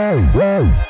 Whoa, whoa.